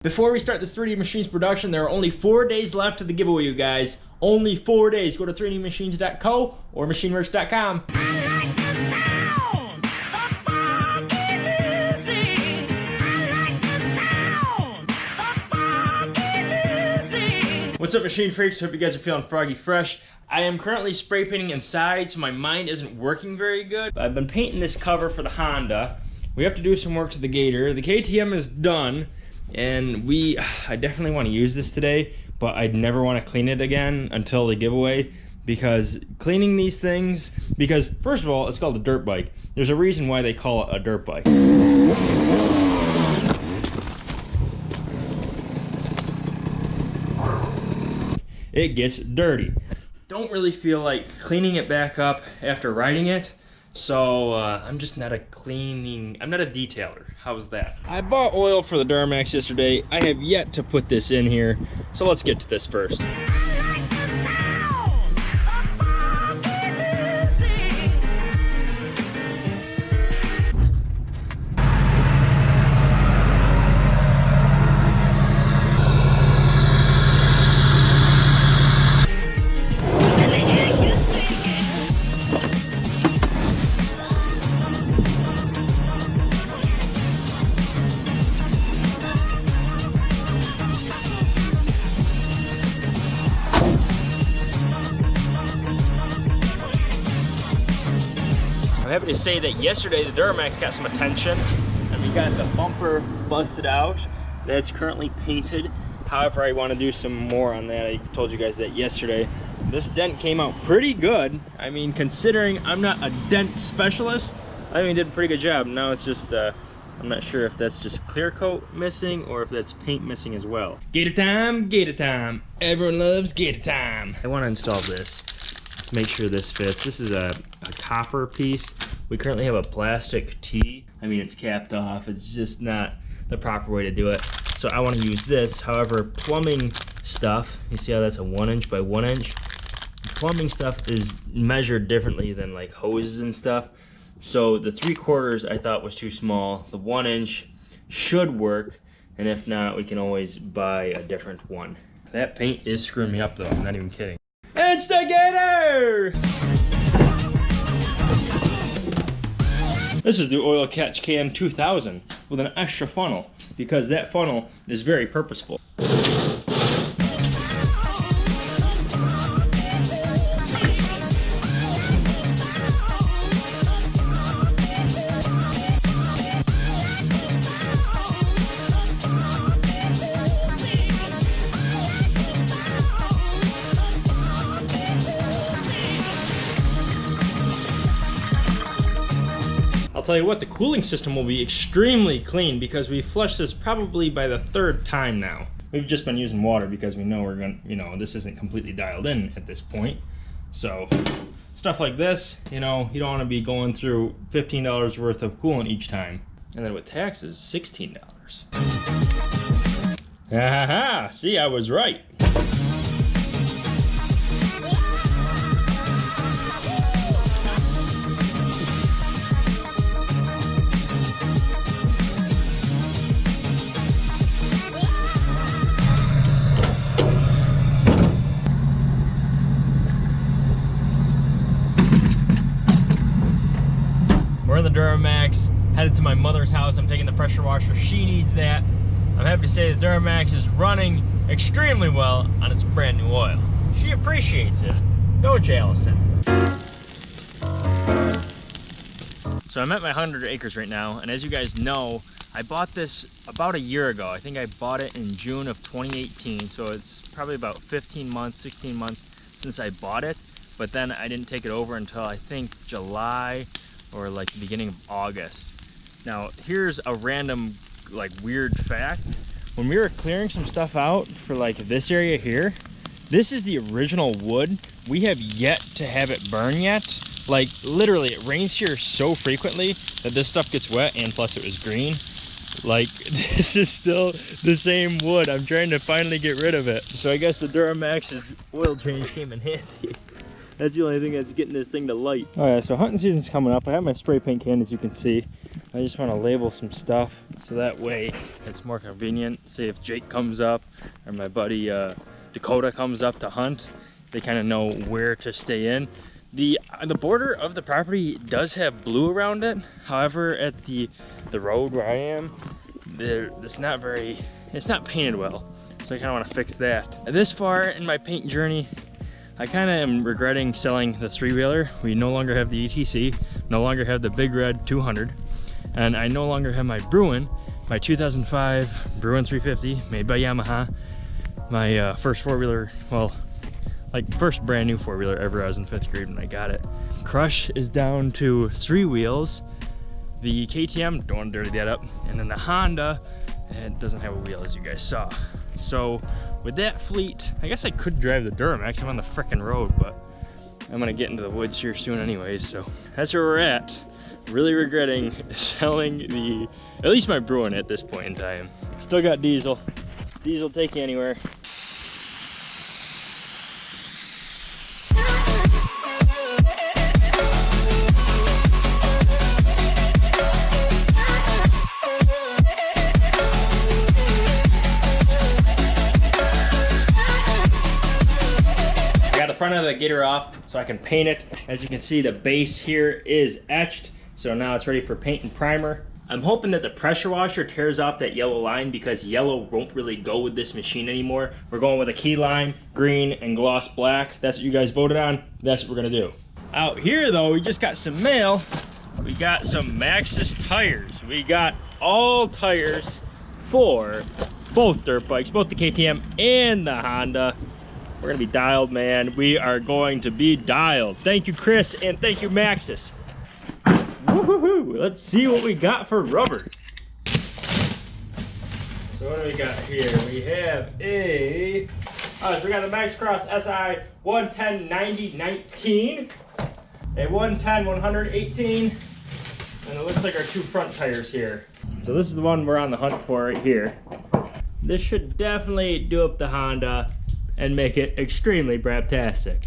Before we start this 3D Machines production, there are only four days left to the giveaway, you guys. Only four days. Go to 3dmachines.co or machineworks.com. What's up, machine freaks? Hope you guys are feeling froggy fresh. I am currently spray painting inside, so my mind isn't working very good. I've been painting this cover for the Honda. We have to do some work to the Gator. The KTM is done, and we, I definitely want to use this today, but I'd never want to clean it again until the giveaway because cleaning these things, because first of all, it's called a dirt bike. There's a reason why they call it a dirt bike. it gets dirty. Don't really feel like cleaning it back up after riding it. So uh, I'm just not a cleaning, I'm not a detailer. How's that? I bought oil for the Duramax yesterday. I have yet to put this in here. So let's get to this first. I'm happy to say that yesterday the Duramax got some attention and we got the bumper busted out. That's currently painted. However, I want to do some more on that. I told you guys that yesterday. This dent came out pretty good. I mean, considering I'm not a dent specialist, I mean, did a pretty good job. Now it's just, uh, I'm not sure if that's just clear coat missing or if that's paint missing as well. Gator time, gator time. Everyone loves gator time. I want to install this. Let's make sure this fits. This is a, a copper piece. We currently have a plastic T. I mean, it's capped off. It's just not the proper way to do it. So I want to use this. However, plumbing stuff, you see how that's a one inch by one inch? Plumbing stuff is measured differently than like hoses and stuff. So the three quarters I thought was too small. The one inch should work. And if not, we can always buy a different one. That paint is screwing me up though, I'm not even kidding. Instigator! This is the Oil Catch Can 2000 with an extra funnel because that funnel is very purposeful. Tell you what, the cooling system will be extremely clean because we flushed this probably by the third time now. We've just been using water because we know we're going to, you know, this isn't completely dialed in at this point. So stuff like this, you know, you don't want to be going through $15 worth of coolant each time. And then with taxes, $16. Ha See, I was right. In the Duramax, headed to my mother's house. I'm taking the pressure washer. She needs that. I'm happy to say the Duramax is running extremely well on its brand new oil. She appreciates it. Don't you, Allison? So I'm at my 100 acres right now, and as you guys know, I bought this about a year ago. I think I bought it in June of 2018, so it's probably about 15 months, 16 months since I bought it. But then I didn't take it over until I think July or like the beginning of August. Now, here's a random like weird fact. When we were clearing some stuff out for like this area here, this is the original wood. We have yet to have it burn yet. Like literally it rains here so frequently that this stuff gets wet and plus it was green. Like this is still the same wood. I'm trying to finally get rid of it. So I guess the Duramax's oil change came in handy. That's the only thing that's getting this thing to light. All right, so hunting season's coming up. I have my spray paint can, as you can see. I just want to label some stuff. so that way it's more convenient. Say if Jake comes up or my buddy uh, Dakota comes up to hunt, they kind of know where to stay in. The the border of the property does have blue around it. However, at the the road where I am, it's not very it's not painted well. So I kind of want to fix that. This far in my paint journey, I kind of am regretting selling the three-wheeler. We no longer have the ATC, no longer have the Big Red 200, and I no longer have my Bruin, my 2005 Bruin 350 made by Yamaha. My uh, first four-wheeler, well, like first brand new four-wheeler ever. I was in fifth grade when I got it. Crush is down to three wheels. The KTM, don't want to dirty that up. And then the Honda, it doesn't have a wheel as you guys saw. So with that fleet, I guess I could drive the Duramax. I'm on the frickin' road, but I'm gonna get into the woods here soon anyways. So that's where we're at. Really regretting selling the, at least my Bruin at this point in time. Still got diesel. Diesel take you anywhere. The gator off so I can paint it. As you can see, the base here is etched. So now it's ready for paint and primer. I'm hoping that the pressure washer tears off that yellow line because yellow won't really go with this machine anymore. We're going with a key lime, green, and gloss black. That's what you guys voted on. That's what we're gonna do. Out here though, we just got some mail. We got some Maxxis tires. We got all tires for both dirt bikes, both the KTM and the Honda. We're gonna be dialed, man. We are going to be dialed. Thank you, Chris, and thank you, Maxxis. Let's see what we got for rubber. So what do we got here? We have a, oh, so we got the Maxxcross SI 110 90 19, a 110 118, and it looks like our two front tires here. So this is the one we're on the hunt for right here. This should definitely do up the Honda and make it extremely brabtastic.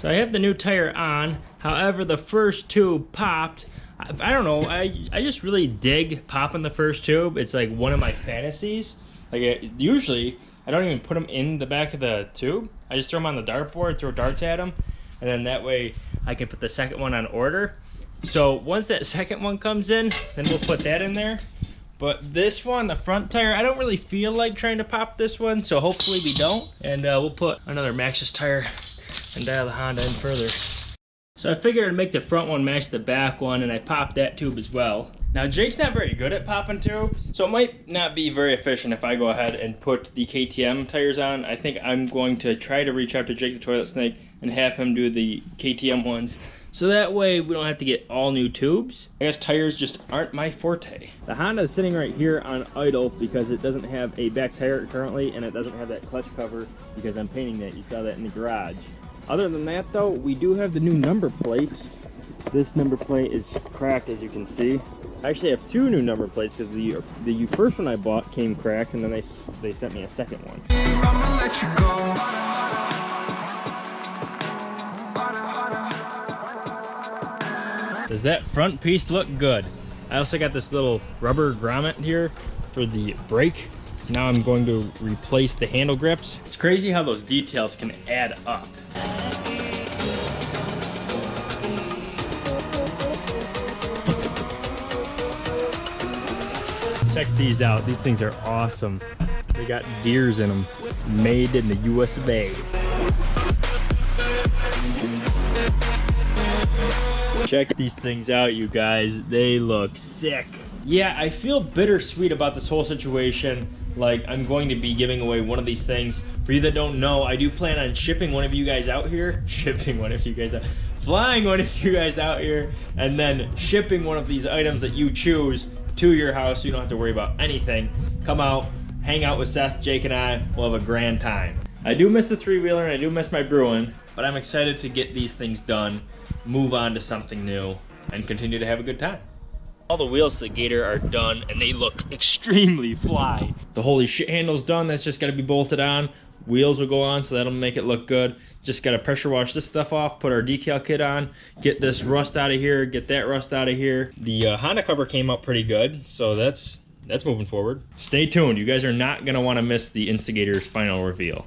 So I have the new tire on, however the first tube popped. I, I don't know, I, I just really dig popping the first tube. It's like one of my fantasies. Like it, usually, I don't even put them in the back of the tube. I just throw them on the dartboard, throw darts at them, and then that way I can put the second one on order. So once that second one comes in, then we'll put that in there. But this one, the front tire, I don't really feel like trying to pop this one, so hopefully we don't. And uh, we'll put another Maxxis tire and dial the Honda in further. So I figured I'd make the front one match the back one, and I popped that tube as well. Now Jake's not very good at popping tubes, so it might not be very efficient if I go ahead and put the KTM tires on. I think I'm going to try to reach out to Jake the Toilet Snake and have him do the KTM ones. So that way we don't have to get all new tubes. I guess tires just aren't my forte. The Honda is sitting right here on idle because it doesn't have a back tire currently and it doesn't have that clutch cover because I'm painting that. You saw that in the garage. Other than that though, we do have the new number plate. This number plate is cracked as you can see. I actually have two new number plates because the the first one I bought came cracked and then they, they sent me a second one. Does that front piece look good? I also got this little rubber grommet here for the brake. Now I'm going to replace the handle grips. It's crazy how those details can add up. Check these out. These things are awesome. They got gears in them. Made in the US of A. Check these things out, you guys. They look sick. Yeah, I feel bittersweet about this whole situation. Like, I'm going to be giving away one of these things. For you that don't know, I do plan on shipping one of you guys out here. Shipping one of you guys out. Flying one of you guys out here. And then shipping one of these items that you choose to your house so you don't have to worry about anything. Come out, hang out with Seth, Jake, and I. We'll have a grand time. I do miss the three-wheeler and I do miss my Bruin, but I'm excited to get these things done, move on to something new, and continue to have a good time. All the wheels to the Gator are done and they look extremely fly. The holy shit handle's done. That's just got to be bolted on. Wheels will go on, so that'll make it look good. Just got to pressure wash this stuff off, put our decal kit on, get this rust out of here, get that rust out of here. The uh, Honda cover came up pretty good, so that's that's moving forward. Stay tuned. You guys are not going to want to miss the Instigator's final reveal.